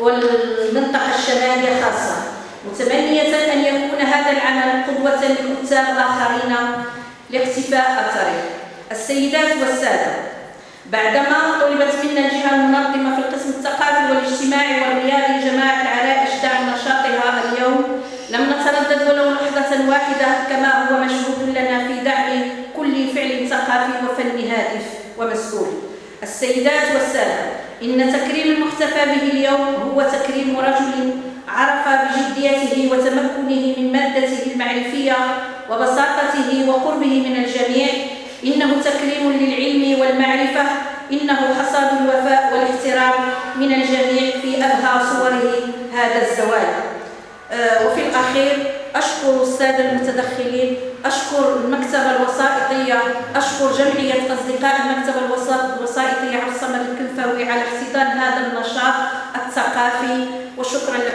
والمنطقة الشمالية خاصة. متمنية أن يكون هذا العمل قدوة لكتاب آخرين لاقتفاء الطريق السيدات والسادة. بعدما طلبت منا الجهة المنظمة في القسم الثقافي والاجتماعي والرياضي جماعة العرائش دعم نشاطها اليوم لم نتردد ولو لحظة واحدة كما هو مشهود لنا في دعم كل فعل ثقافي وفني هادف ومسؤول. السيدات والسادة. إن تكريم المحتفى به اليوم هو تكريم رجل عرف بجديته وتمكنه من مادته المعرفية وبساطته وقربه من الجميع. إنه تكريم للعلم والمعرفة. إنه حصاد الوفاء والاحترام من الجميع في أبهى صوره هذا الزواج آه، وفي الأخير أشكر السادة المتدخلين. أشكر المكتبة الوسائطية. أشكر جمعية أصدقاء المكتبة الوسائطية. عبد الصمد الكنفاوي على احتضان هذا النشاط الثقافي وشكرا لكم.